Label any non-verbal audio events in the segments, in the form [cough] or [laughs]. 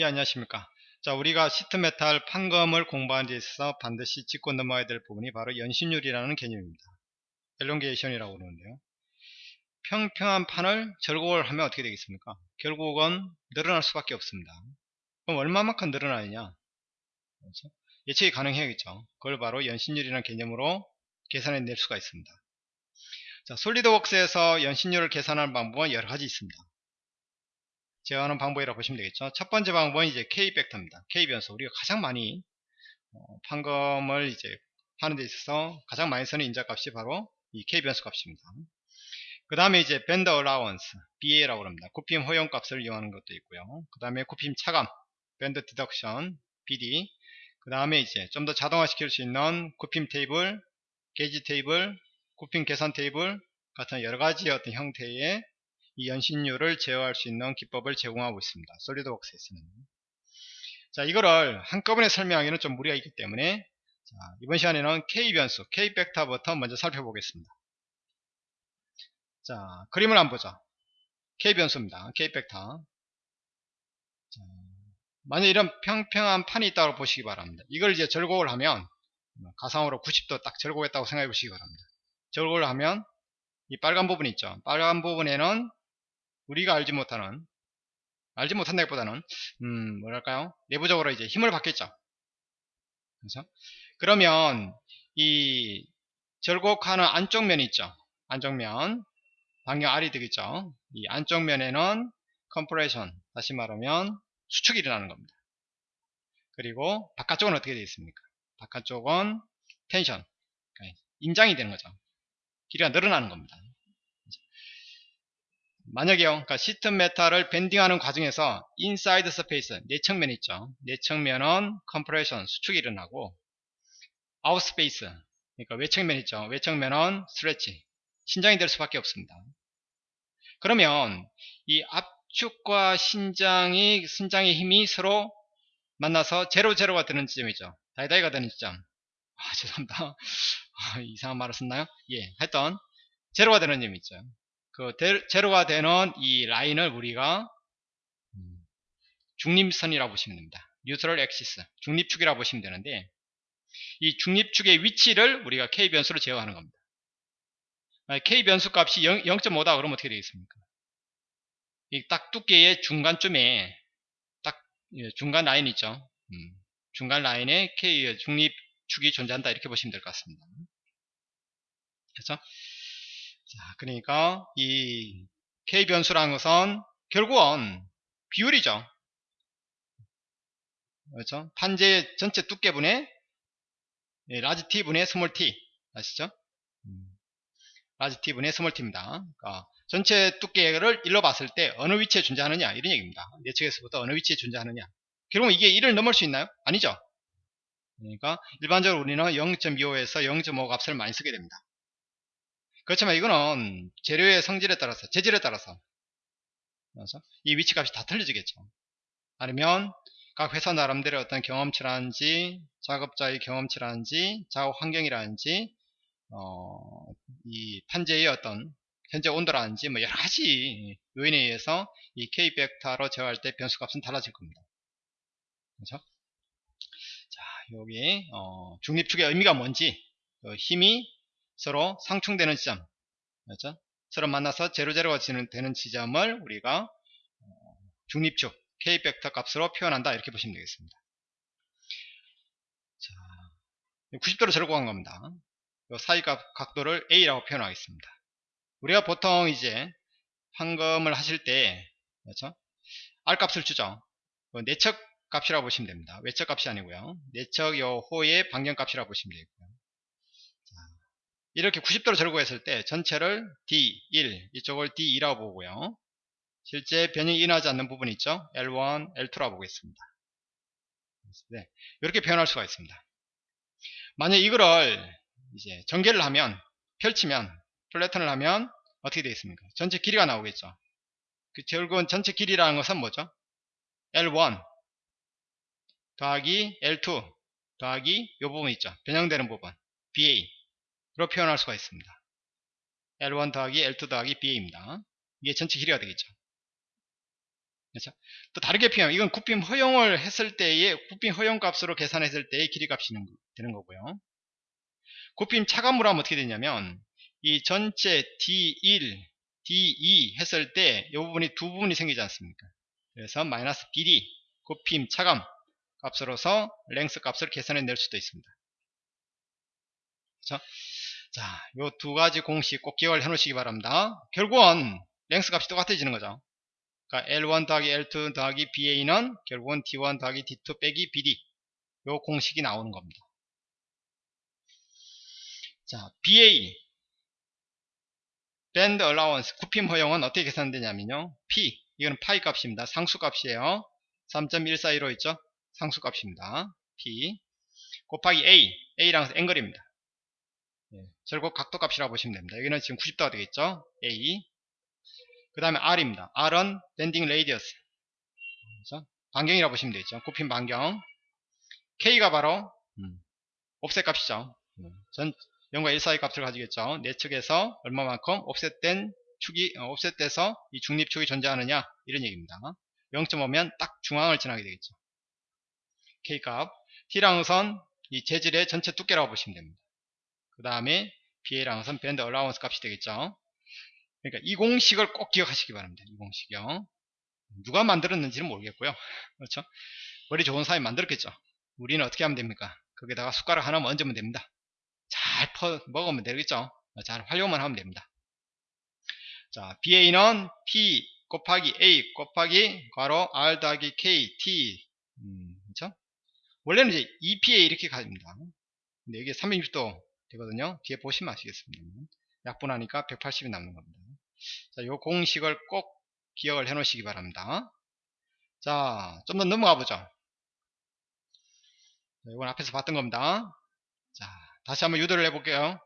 예 안녕하십니까? 자 우리가 sheet metal 판금을 공부하는 데 있어서 반드시 짚고 넘어야 될 부분이 바로 연신율이라는 개념입니다. elongation이라고 그러는데요. 평평한 판을 절곡을 하면 어떻게 되겠습니까? 결국은 늘어날 수밖에 없습니다. 그럼 얼마만큼 늘어나느냐? 그렇죠? 예측이 가능해야겠죠. 그걸 바로 연신율이라는 개념으로 계산해 낼 수가 있습니다. 자 SolidWorks에서 연신율을 계산하는 방법은 여러 가지 있습니다 제어하는 방법이라고 보시면 되겠죠. 첫 번째 방법은 이제 K 벡터입니다. K 변수. 우리가 가장 많이 어, 판금을 이제 하는 데 있어서 가장 많이 쓰는 인자값이 바로 이 K 변수 값입니다. 그 다음에 이제 bend allowance BA라고 합니다. 굽힘 허용 값을 이용하는 것도 있고요. 그 다음에 굽힘 차감 bend deduction BD 그 다음에 이제 좀 더 자동화 시킬 수 있는 굽힘 테이블 게이지 테이블 굽힘 계산 테이블 같은 여러가지 어떤 형태의 이 연신율을 제어할 수 있는 기법을 제공하고 있습니다. 솔리드웍스에서는. 자, 이거를 한꺼번에 설명하기는 좀 무리가 있기 때문에 자, 이번 시간에는 K 변수, K 벡터부터 먼저 살펴보겠습니다. 자, 그림을 한번 보죠. K 변수입니다. K 벡터. 자, 만약 이런 평평한 판이 있다고 보시기 바랍니다. 이걸 이제 절곡을 하면 가상으로 90도 딱 절곡했다고 생각해 보시기 바랍니다. 절곡을 하면 이 빨간 부분 있죠. 빨간 부분에는 우리가 알지 못하는 알지 못한다기보다는 음 뭐랄까요? 내부적으로 이제 힘을 받겠죠. 그래서 그러면 이 절곡하는 안쪽 면이 있죠. 안쪽 면 방향 R이 되겠죠. 이 안쪽 면에는 컴프레션 다시 말하면 수축이 일어나는 겁니다. 그리고 바깥쪽은 어떻게 되어 있습니까? 바깥쪽은 텐션 그러니까 인장이 되는 거죠. 길이가 늘어나는 겁니다 만약에요 그러니까 sheet metal을 bending하는 과정에서 inside surface 내측면 있죠. 내측면은 compression 수축이 일어나고 outside surface 그러니까 외측면 있죠. 외측면은 stretch 신장이 될 수밖에 없습니다. 그러면 이 압축과 신장이 신장의 힘이 서로 만나서 제로 제로가 되는 지점이죠. 다이다이가 되는 지점. 아 죄송합니다. [laughs] 아, 이상한 말을 썼나요? 예 하여튼 제로가 되는 점이 있죠 그 제로가 되는 이 라인을 우리가 음, 중립선이라고 보시면 됩니다. neutral axis 중립축이라고 보시면 되는데 이 중립축의 위치를 우리가 K 변수로 제어하는 겁니다. K 변수 값이 0, 0.5다 그러면 어떻게 되겠습니까? 이 딱 두께의 중간쯤에 딱 예, 중간 라인 있죠. 음, 중간 라인에 K 중립축이 존재한다 이렇게 보시면 될 것 같습니다. 그래서 자, 그러니까 이 K 변수라는 것은 결국은 비율이죠. 그렇죠? 판재 전체 두께분의 large T분의 small T 아시죠? 음, large T분의 small T입니다. 그러니까 전체 두께를 일로 봤을 때 어느 위치에 존재하느냐 이런 얘기입니다. 내측에서부터 어느 위치에 존재하느냐 결국 이게 1을 넘을 수 있나요? 아니죠. 그러니까 일반적으로 우리는 0.25에서 0.5 값을 많이 쓰게 됩니다. 그렇지만 이거는 재료의 성질에 따라서 재질에 따라서 이 위치값이 다 틀려지겠죠 아니면 각 회사 나름대로 어떤 경험치라든지 작업자의 경험치라든지 작업 환경이라든지 어, 이 판재의 어떤 현재 온도라든지 뭐 여러 가지 요인에 의해서 이 K 벡터로 제어할 때 변수값은 달라질 겁니다 그렇죠? 자 여기 어, 중립축의 의미가 뭔지 그 힘이 서로 상충되는 지점. 그렇죠? 서로 만나서 제로제로가 되는 지점을 우리가 어, 중립축 K 벡터 값으로 표현한다. 이렇게 보시면 되겠습니다. 자, 90도로 절곡한 겁니다. 사이 각도를 A라고 표현하겠습니다. 우리가 보통 이제 황금을 하실 때 그렇죠? R 값을 주죠. 그 내척 값이라고 보시면 됩니다. 외척 값이 아니고요. 내척 요 호의 방정 값이라고 보시면 되고요 이렇게 90도로 절곡했을 때 전체를 D1 이쪽을 D2라고 보고요. 실제 변형이 일어나지 않는 부분이 있죠? L1, L2라고 보겠습니다. 네, 이렇게 표현할 수가 있습니다. 만약 이거를 이제 전개를 하면 펼치면 플래턴을 하면 어떻게 되겠습니까? 전체 길이가 나오겠죠? 그 결국은 전체 길이라는 것은 뭐죠? L1 더하기 L2 더하기 이 부분 있죠? 변형되는 부분 BA 로 표현할 수가 있습니다. L1 더하기 L2 더하기 BA입니다. 이게 전체 길이가 되겠죠. 그렇죠? 또 다르게 표현 이건 굽힘 허용을 했을 때의 굽힘 허용 값으로 계산했을 때의 길이 값이 되는 거고요. 굽힘 차감으로 하면 어떻게 되냐면 이 전체 D1, D2 했을 때 이 부분이 두 부분이 생기지 않습니까? 그래서 마이너스 BD 굽힘 차감 값으로서 랭스 값을 계산해 낼 수도 있습니다. 그렇죠? 자, 요 두 가지 공식 꼭 기억을 해 놓으시기 바랍니다. 결국은 랭스 값이 똑같아지는 거죠. 그러니까 L1 더하기 L2 더하기 BA는 결국은 D1 더하기 D2 빼기 BD 요 공식이 나오는 겁니다. 자, BA bend allowance 굽힘 허용은 어떻게 계산되냐면요. P 이거는 파이 값입니다. 상수 값이에요. 3.142로 있죠. 상수 값입니다. P 곱하기 A A란 angle입니다. 예, 결국 각도 값이라고 보시면 됩니다. 여기는 지금 90도가 되겠죠. A 그 다음에 R입니다. R은 bending radius 그렇죠? 반경이라고 보시면 되겠죠. 굽힌 반경 K가 바로 음, 옵셋 값이죠. 음, 전 0과 1 사이 값을 가지겠죠. 내 측에서 얼마만큼 옵셋된 축이 어, 옵셋돼서 이 중립축이 존재하느냐 이런 얘기입니다. 0.5면 딱 중앙을 지나게 되겠죠. K값 T랑선 이 재질의 전체 두께라고 보시면 됩니다. 그 다음에 BA랑선 밴드 얼라운스 값이 되겠죠. 그러니까 이 공식을 꼭 기억하시기 바랍니다. 이 공식이요. 누가 만들었는지는 모르겠고요. [laughs] 그렇죠? 머리 좋은 사람이 만들었겠죠. 우리는 어떻게 하면 됩니까? 거기다가 숟가락 하나 얹으면 됩니다. 잘 퍼, 먹으면 되겠죠. 잘 활용만 하면 됩니다. 자, BA는 P 곱하기 A 곱하기 괄호 R 더하기 K T 음, 그렇죠? 원래는 이제 EPA 이렇게 가집니다. 근데 이게 360도 되거든요. 뒤에 보시면 아시겠습니다. 약분하니까 180이 남는 겁니다. 자, 요 공식을 꼭 기억을 해 놓으시기 바랍니다. 자, 좀 더 넘어가 보죠. 이건 앞에서 봤던 겁니다. 자, 다시 한번 유도를 해볼게요.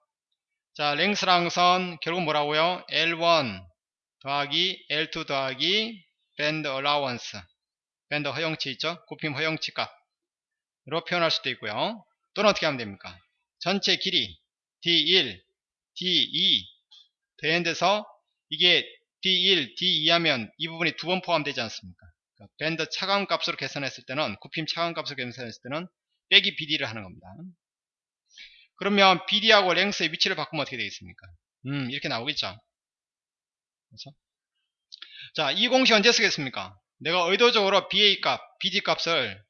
자, 랭스랑 선 결국 뭐라고요? L1 더하기 L2 더하기 밴드 어라원스 밴드 허용치 있죠? 굽힘 허용치 값으로 표현할 수도 있고요. 또는 어떻게 하면 됩니까? 전체 길이 D1, D2 더엔드서 이게 D1, D2 하면 이 부분이 두 번 포함되지 않습니까? 그러니까 밴드 차감 값으로 계산했을 때는 굽힘 차감 값으로 계산했을 때는 빼기 BD를 하는 겁니다. 그러면 BD하고 랭스의 위치를 바꾸면 어떻게 되겠습니까? 음, 이렇게 나오겠죠. 그렇죠? 자, 이 공식 언제 쓰겠습니까? 내가 의도적으로 BA 값, BD 값을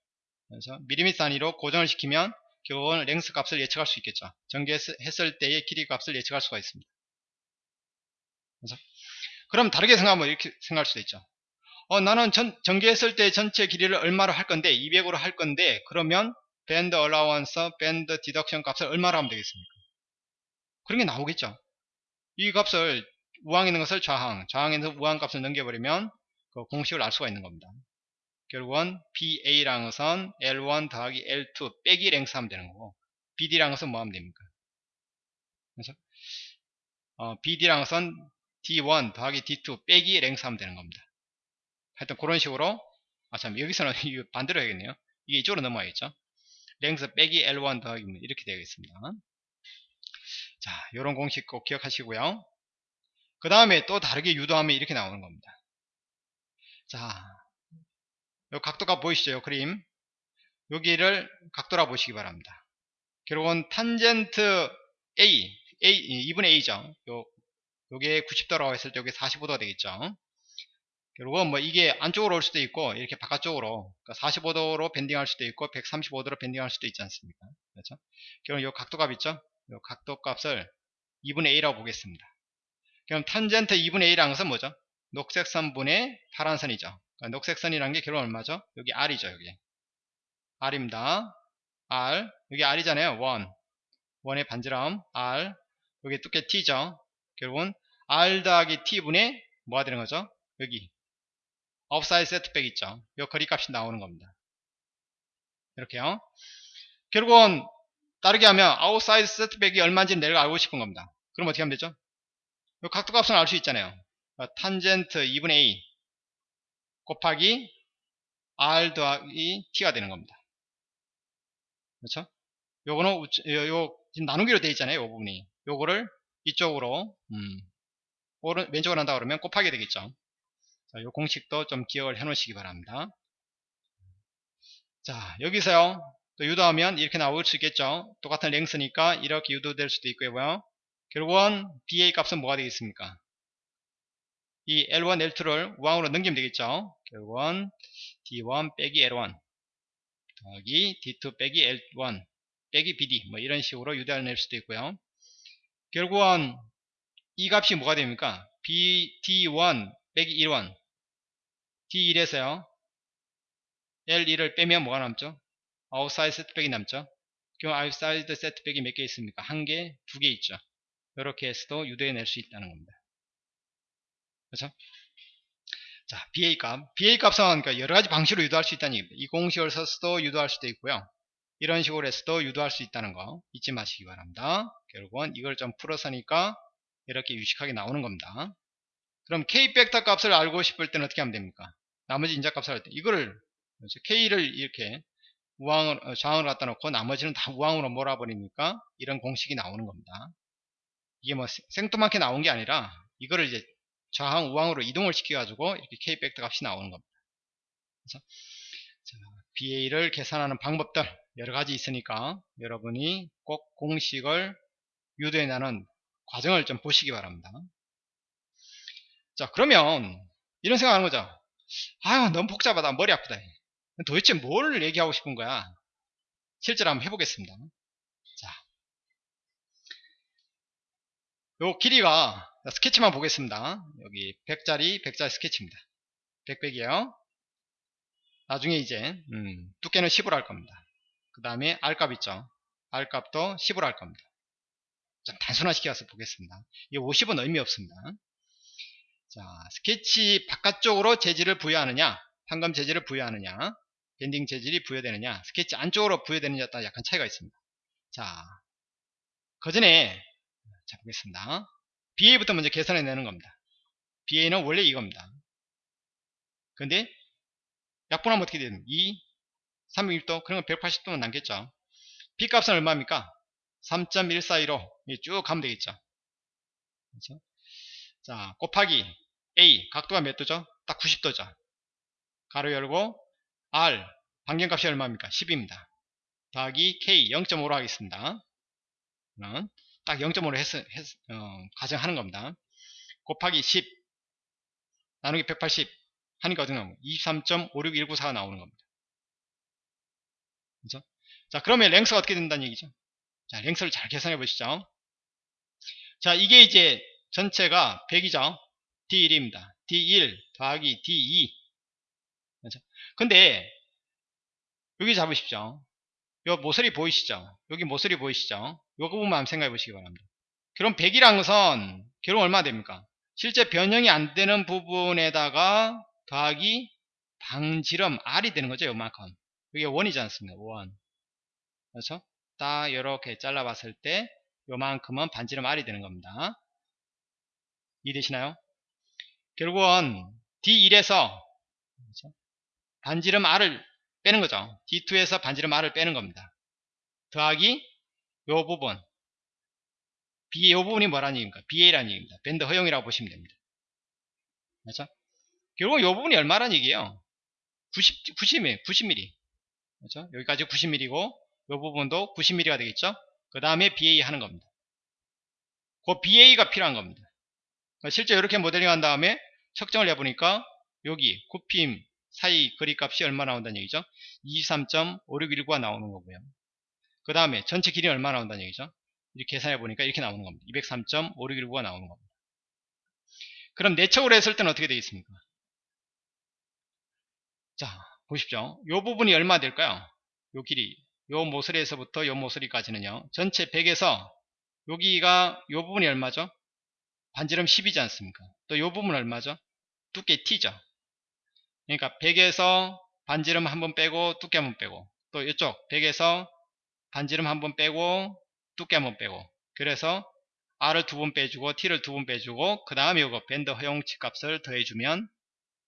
그래서 미리미터 단위로 고정을 시키면 결국은 length 값을 예측할 수 있겠죠. 전개했을 때의 길이 값을 예측할 수가 있습니다. 그래서 그럼 다르게 생각하면 이렇게 생각할 수도 있죠. 어, 나는 전, 전개했을 때 전체 길이를 얼마로 할 건데 200으로 할 건데 그러면 bend allowance, bend deduction 값을 얼마로 하면 되겠습니까? 그런 게 나오겠죠. 이 값을 우항에 있는 것을 좌항, 좌항에서 우항 값을 넘겨버리면 그 공식을 알 수가 있는 겁니다. 결국은 BA랑 것은 L1 더하기 L2 빼기 랭스 하면 되는 거고 BD랑 것은 뭐 하면 됩니까? 그래서 어, BD랑 것은 D1 더하기 D2 빼기 랭스 하면 되는 겁니다. 하여튼 그런 식으로 아 참 여기서는 [laughs] 반대로 해야겠네요. 이게 이쪽으로 넘어야겠죠. 랭스 빼기 L1 더하기 이렇게 되겠습니다. 자, 이런 공식 꼭 기억하시고요. 그 다음에 또 다르게 유도하면 이렇게 나오는 겁니다. 자, 요 각도가 보이시죠? 요 그림. 여기를 각도라 보시기 바랍니다. 결국은 탄젠트 A, A 2분의 A죠. 요, 요게 90도라고 했을 때 여기 45도가 되겠죠. 결국은 뭐 이게 안쪽으로 올 수도 있고 이렇게 바깥쪽으로 그러니까 45도로 밴딩할 수도 있고 135도로 밴딩할 수도 있지 않습니까? 그렇죠? 그럼 요 각도값 있죠? 요 각도값을 2분의 A라고 보겠습니다. 그럼 탄젠트 2분의 A라는 것은 뭐죠? 녹색 선분의 파란 선이죠. 그러니까 녹색 선이라는 게 결국 얼마죠? 여기 R이죠, 여기. R입니다. R. 여기 R이잖아요. 1. 1의 반지름 R. 여기 두께 T죠. 결국은 R 더하기 T분의 뭐가 되는 거죠? 여기. outside setback 있죠. 이 거리 값이 나오는 겁니다. 이렇게요. 결국은 다르게 하면 outside setback이 얼마인지 내가 알고 싶은 겁니다. 그럼 어떻게 하면 되죠? 이 각도 값은 알 수 있잖아요. 탄젠트 2분의 A 곱하기 R 더하기 T가 되는 겁니다. 그렇죠? 요거는 요, 요 나누기로 되어 있잖아요. 요 부분이. 요거를 이쪽으로 음, 오른 왼쪽으로 한다 그러면 곱하게 되겠죠. 자, 이 공식도 좀 기억을 해 놓으시기 바랍니다. 자, 여기서요. 또 유도하면 이렇게 나올 수 있겠죠. 똑같은 랭스니까 이렇게 유도될 수도 있고요. 결국은 BA 값은 뭐가 되겠습니까? 이 L1, L2를 우항으로 넘기면 되겠죠. 결국은 D1 빼기 L1 더하기 D2 빼기 L1 빼기 BD 뭐 이런 식으로 유도를 낼 수도 있고요. 결국은 이 값이 뭐가 됩니까? B, D1 빼기 1원 D1에서요. L1을 빼면 뭐가 남죠? outside setback이 남죠. 그럼 outside setback이 몇 개 있습니까? 한 개, 두 개 있죠. 이렇게 해서도 유도해 낼 수 있다는 겁니다. 그렇죠? 자, BA 값. BA 값은 그러니까 여러 가지 방식으로 유도할 수 있다는 얘기입니다. 이 공식을 써서도 유도할 수도 있고요. 이런 식으로 해서도 유도할 수 있다는 거 잊지 마시기 바랍니다. 결국은 이걸 좀 풀어서니까 이렇게 유식하게 나오는 겁니다. 그럼 K 벡터 값을 알고 싶을 때는 어떻게 하면 됩니까? 나머지 인자 값을 할 때 이거를 K를 이렇게 우항을 어, 저항을 갖다 놓고 나머지는 다 우항으로 몰아버리니까 이런 공식이 나오는 겁니다. 이게 뭐 생뚱맞게 나온 게 아니라 이거를 이제 저항 우항으로 이동을 시켜 가지고 이렇게 K 벡터 값이 나오는 겁니다. 그래서 자, BA를 계산하는 방법들 여러 가지 있으니까 여러분이 꼭 공식을 유도해 나는 과정을 좀 보시기 바랍니다. 자 그러면 이런 생각하는 거죠. 아유 너무 복잡하다 머리 아프다. 도대체 뭘 얘기하고 싶은 거야? 실제로 한번 해보겠습니다. 자, 요 길이가 스케치만 보겠습니다. 여기 100짜리 100짜리 스케치입니다. 100백이에요. 나중에 이제 음, 두께는 10으로 할 겁니다. 그 다음에 R값 있죠. R값도 10으로 할 겁니다. 좀 단순화시켜서 보겠습니다. 이 50은 의미 없습니다. 자, 스케치 바깥쪽으로 재질을 부여하느냐, 판검 재질을 부여하느냐, 밴딩 재질이 부여되느냐, 스케치 안쪽으로 부여되느냐에 따라 약간 차이가 있습니다. 자, 그 전에 자 보겠습니다. BA부터 먼저 계산해 내는 겁니다. BA는 원래 이겁니다. 근데 약분하면 어떻게 되는 2, 360도, 그러면 180도는 남겠죠. B 값은 얼마입니까? 3.142로 쭉 가면 되겠죠. 그렇죠? 자, 곱하기 A, 각도가 몇 도죠? 딱 90도죠. 가로 열고 R, 반경값이 얼마입니까? 10입니다. 더하기 K, 0.5로 하겠습니다. 딱 0.5로 해서, 해서 어, 가정하는 겁니다. 곱하기 10 나누기 180 하니까 어떻게 나오면 23.56194가 나오는 겁니다. 그죠? 자, 그러면 랭스가 어떻게 된다는 얘기죠? 자, 랭스를 잘 계산해 보시죠. 자, 이게 이제 전체가 100이죠. D1입니다. D1 더하기 D2. 그렇죠? 근데 여기 잡으십시오. 요 모서리 보이시죠? 여기 모서리 보이시죠? 요거 부분만 한번 생각해 보시기 바랍니다. 그럼 100이란 것은 결국 얼마 됩니까? 실제 변형이 안 되는 부분에다가 더하기 방지름 R이 되는 거죠. 요만큼. 이게 원이지 않습니까? 원. 그렇죠? 딱 이렇게 잘라봤을 때 요만큼은 반지름 R이 되는 겁니다. 이해되시나요? 결국은 D1에서 그렇죠? 반지름 R을 빼는 거죠. D2에서 반지름 R을 빼는 겁니다. 더하기 요 부분 B 요 부분이 뭐라는 얘기입니까? BA라는 얘기입니다. 밴드 허용이라고 보시면 됩니다. 그렇죠? 결국 요 부분이 얼마라는 얘기예요? 90, 90mm, 90mm. 그렇죠? 여기까지 90mm고 요 부분도 90mm가 되겠죠? 그 다음에 BA 하는 겁니다. 그 BA가 필요한 겁니다. 실제 이렇게 모델링 한 다음에 측정을 해보니까 여기 굽힘 사이 거리 값이 얼마 나온다는 얘기죠? 23.5619가 나오는 거고요. 그 다음에 전체 길이 얼마 나온다는 얘기죠? 이렇게 계산해 보니까 이렇게 나오는 겁니다. 203.5619가 나오는 겁니다. 그럼 내척으로 했을 때는 어떻게 되겠습니까? 자, 보십시오. 이 부분이 얼마 될까요? 요 길이, 요 모서리에서부터 요 모서리까지는요. 전체 100에서 여기가 요 부분이 얼마죠? 반지름 10이지 않습니까? 또요 부분 얼마죠? 두께 T죠. 그러니까 100에서 반지름 한번 빼고 두께 한번 빼고 또 이쪽 100에서 반지름 한번 빼고 두께 한번 빼고 그래서 R을 두 번 빼주고 T를 두 번 빼주고 그 다음에 이거 밴드 허용치 값을 더해주면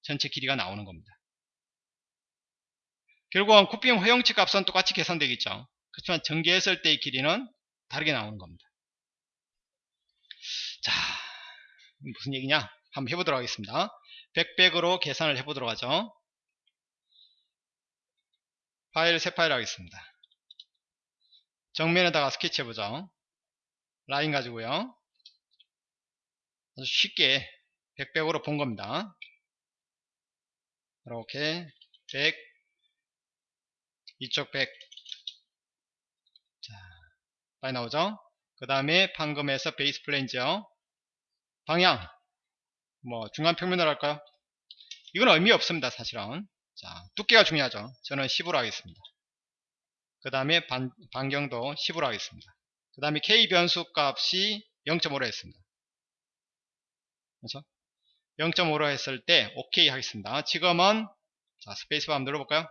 전체 길이가 나오는 겁니다. 결국은 쿠핑 허용치 값은 똑같이 계산되겠죠. 그렇지만 전개했을 때의 길이는 다르게 나오는 겁니다. 자, 무슨 얘기냐? 한번 해보도록 하겠습니다. 100백으로 계산을 해보도록 하죠. 파일 새 파일 하겠습니다. 정면에다가 스케치 해보죠. 라인 가지고요. 아주 쉽게 100백으로 본 겁니다. 이렇게 100 이쪽 100 자, 빨리 나오죠? 그 다음에 판금에서 베이스 플레인지요. 방향 뭐 중간 평면으로 할까요? 이건 의미 없습니다 사실은. 자 두께가 중요하죠. 저는 10으로 하겠습니다. 그 다음에 반경도 10으로 하겠습니다. 그 다음에 K 변수 값이 0.5로 했습니다. 그렇죠? 0.5로 했을 때 OK 하겠습니다. 지금은 자 스페이스바 한번 눌러볼까요?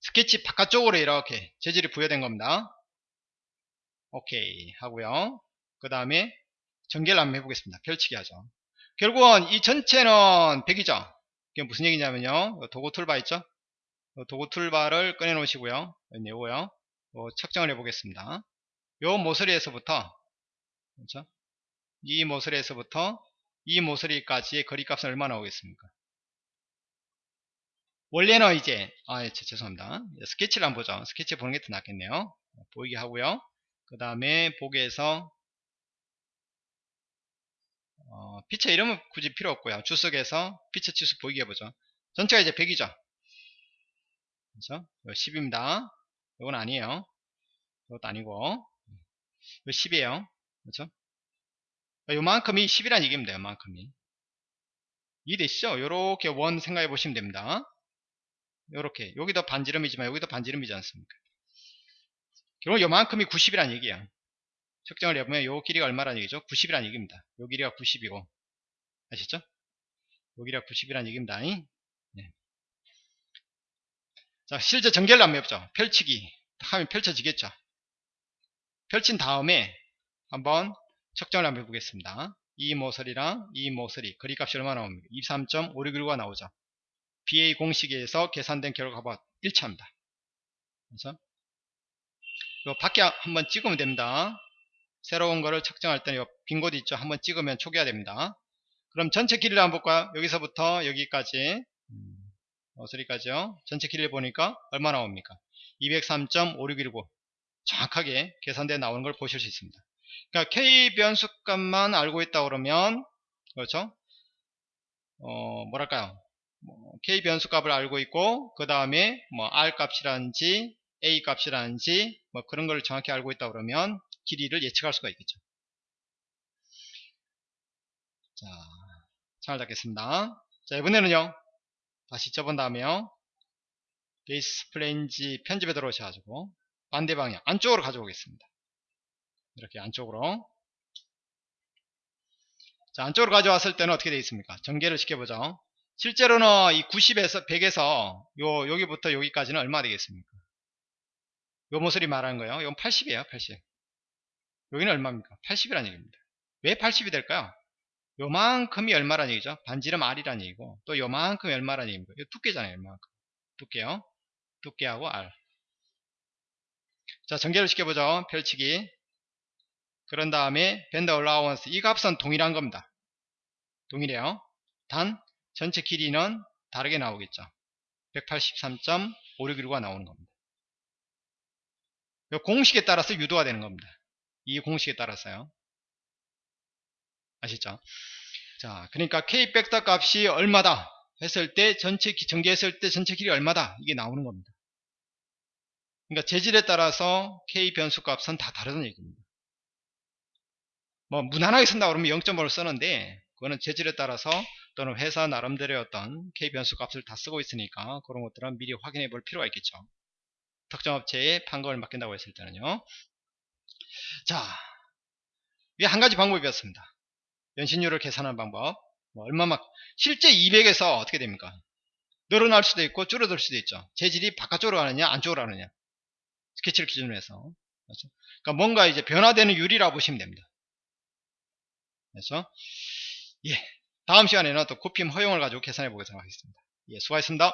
스케치 바깥쪽으로 이렇게 재질이 부여된 겁니다. 오케이 하고요. 그 다음에 전개를 한번 해보겠습니다. 펼치기 하죠 결국은 이 전체는 100이죠. 이게 무슨 얘기냐면요. 도구 toolbar 있죠? 도구 toolbar를 꺼내 놓으시고요. 내고요. 측정을 해 보겠습니다. 요 모서리에서부터 그렇죠? 이 모서리에서부터 이 모서리까지의 거리값은 얼마 나 오겠습니까? 원래는 이제 아 예, 죄송합니다. 스케치를 한번 보죠. 스케치 보는 게 더 낫겠네요. 보이게 하고요. 그 다음에 보기에서 어, 피처 이름은 굳이 필요 없고요. 주석에서 피처 치수 보이게 해보죠. 전체가 이제 100이죠? 그렇죠 10입니다. 이건 아니에요. 이것도 아니고. 이거 10이에요. 그렇죠? 요만큼이 10이란 얘기입니다. 요만큼이. 이해되시죠? 요렇게 원 생각해 보시면 됩니다. 요렇게. 여기도 반지름이지만 여기도 반지름이지 않습니까? 결국 요만큼이 90이란 얘기야 측정을 해보면 요 길이가 얼마란 얘기죠? 90이란 얘기입니다. 요 길이가 90이고. 아시죠? 요 길이가 90이란 얘기입니다. 네. 자 실제 전개를 한번 해보죠. 펼치기. 하면 펼쳐지겠죠? 펼친 다음에 한번 측정을 한번 해보겠습니다. 이 모서리랑 이 모서리 거리값이 얼마나 나옵니까? 23.561가 나오죠. BA 공식에서 계산된 결과가 일치합니다. 그래서 요 밖에 한번 찍으면 됩니다 새로운 거를 측정할 때는 빈곳 있죠. 한번 찍으면 초기화 됩니다. 그럼 전체 길이를 한번 볼까요? 여기서부터 여기까지. 어 소리까지요? 전체 길이를 보니까 얼마 나옵니까? 203.5619 정확하게 계산되어 나오는 걸 보실 수 있습니다. 그러니까 K 변수값만 알고 있다 그러면 그렇죠? 어 뭐랄까요? 뭐 K 변수값을 알고 있고 그 다음에 뭐 R 값이라든지 A 값이라든지 뭐 그런 걸 정확히 알고 있다 그러면 길이를 예측할 수가 있겠죠. 자, 잘 잡겠습니다. 자, 이번에는요. 다시 접은 다음에요. base flange 편집에 들어오셔가지고 반대 방향 안쪽으로 가져오겠습니다. 이렇게 안쪽으로 자 안쪽으로 가져왔을 때는 어떻게 되어 있습니까? 전개를 시켜보죠. 실제로는 이 90에서 100에서 요 여기부터 여기까지는 얼마 되겠습니까? 요 모서리 말하는 거예요. 이건 80이에요. 80. 여기는 얼마입니까? 80이라는 얘기입니다. 왜 80이 될까요? 요만큼이 얼마란 얘기죠? 반지름 R이란 얘기고 또 요만큼이 얼마란 얘기입니다. 이 두께잖아요. 요만큼. 두께요. 두께하고 R. 자 전개를 시켜보죠. 펼치기. 그런 다음에 밴더 얼라우언스 이 값은 동일한 겁니다. 동일해요. 단 전체 길이는 다르게 나오겠죠. 183.561가 나오는 겁니다. 이 공식에 따라서 유도가 되는 겁니다. 이 공식에 따라서요. 아시죠? 자, 그러니까 K 벡터 값이 얼마다 했을 때 전체 전개했을 때 전체 길이 얼마다 이게 나오는 겁니다. 그러니까 재질에 따라서 K 변수 값은 다 다르다는 얘기입니다. 뭐 무난하게 쓴다 그러면 0.5를 쓰는데 그거는 재질에 따라서 또는 회사 나름대로의 어떤 K 변수 값을 다 쓰고 있으니까 그런 것들은 미리 확인해 볼 필요가 있겠죠. 특정 업체에 판금을 맡긴다고 했을 때는요. 자, 이게 한 가지 방법이었습니다. 연신율을 계산하는 방법. 뭐 얼마만 실제 200에서 어떻게 됩니까? 늘어날 수도 있고 줄어들 수도 있죠. 재질이 바깥쪽으로 가느냐 안쪽으로 가느냐 스케치를 기준으로 해서 그렇죠? 그러니까 뭔가 이제 변화되는 유리라고 보시면 됩니다. 그래서 예 다음 시간에는 또 코핌 허용을 가지고 계산해 보겠습니다. 예 수고하셨습니다.